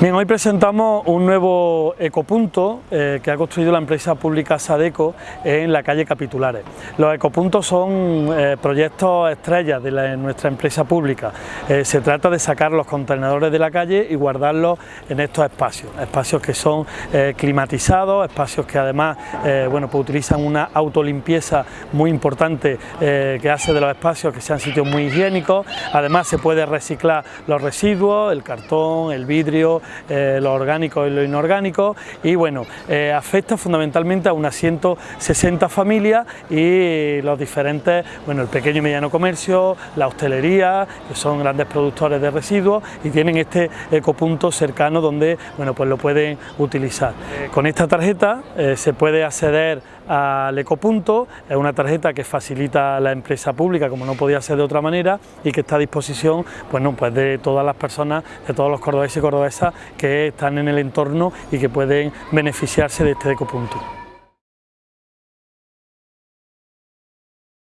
Bien, hoy presentamos un nuevo ecopunto eh, que ha construido la empresa pública Sadeco en la calle Capitulares. Los ecopuntos son eh, proyectos estrellas de, nuestra empresa pública. Eh, se trata de sacar los contenedores de la calle y guardarlos en estos espacios, espacios que son climatizados, espacios que además bueno, pues utilizan una autolimpieza muy importante que hace de los espacios que sean sitios muy higiénicos. Además se puede reciclar los residuos, el cartón, el vidrio, eh, lo orgánico y lo inorgánico y bueno, eh, afecta fundamentalmente a unas 160 familias y los diferentes, bueno, el pequeño y mediano comercio, la hostelería, que son grandes productores de residuos y tienen este ecopunto cercano donde, bueno, pues lo pueden utilizar. Con esta tarjeta eh, se puede acceder al ecopunto, es una tarjeta que facilita la empresa pública como no podía ser de otra manera y que está a disposición bueno, pues de todas las personas, de todos los cordobeses y cordobesas que están en el entorno y que pueden beneficiarse de este ecopunto.